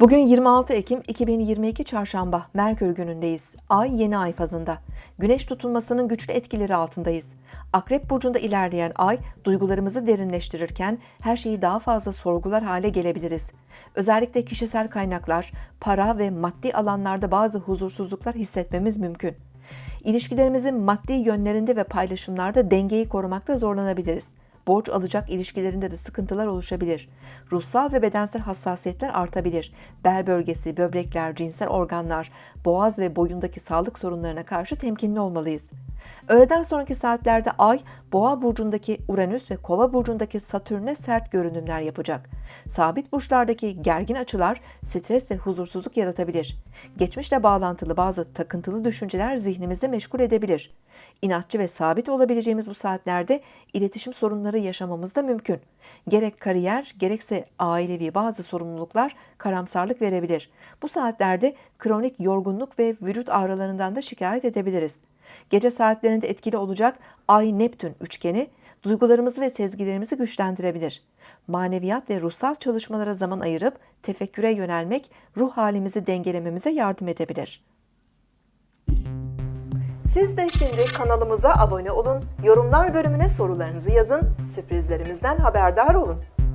Bugün 26 Ekim 2022 Çarşamba Merkür günündeyiz. Ay yeni ay fazında. Güneş tutulmasının güçlü etkileri altındayız. Akrep burcunda ilerleyen ay duygularımızı derinleştirirken her şeyi daha fazla sorgular hale gelebiliriz. Özellikle kişisel kaynaklar, para ve maddi alanlarda bazı huzursuzluklar hissetmemiz mümkün. İlişkilerimizin maddi yönlerinde ve paylaşımlarda dengeyi korumakta zorlanabiliriz. Borç alacak ilişkilerinde de sıkıntılar oluşabilir. Ruhsal ve bedensel hassasiyetler artabilir. Bel bölgesi, böbrekler, cinsel organlar, boğaz ve boyundaki sağlık sorunlarına karşı temkinli olmalıyız. Öğleden sonraki saatlerde Ay, Boğa burcundaki Uranüs ve Kova burcundaki Satürn'e sert görünümler yapacak. Sabit burçlardaki gergin açılar stres ve huzursuzluk yaratabilir. Geçmişle bağlantılı bazı takıntılı düşünceler zihnimizi meşgul edebilir. İnatçı ve sabit olabileceğimiz bu saatlerde iletişim sorunları yaşamamız da mümkün. Gerek kariyer gerekse ailevi bazı sorumluluklar karamsarlık verebilir. Bu saatlerde kronik yorgunluk ve vücut ağrılarından da şikayet edebiliriz. Gece saatlerinde etkili olacak Ay-Neptün üçgeni duygularımızı ve sezgilerimizi güçlendirebilir. Maneviyat ve ruhsal çalışmalara zaman ayırıp tefekküre yönelmek ruh halimizi dengelememize yardım edebilir. Siz de şimdi kanalımıza abone olun, yorumlar bölümüne sorularınızı yazın, sürprizlerimizden haberdar olun.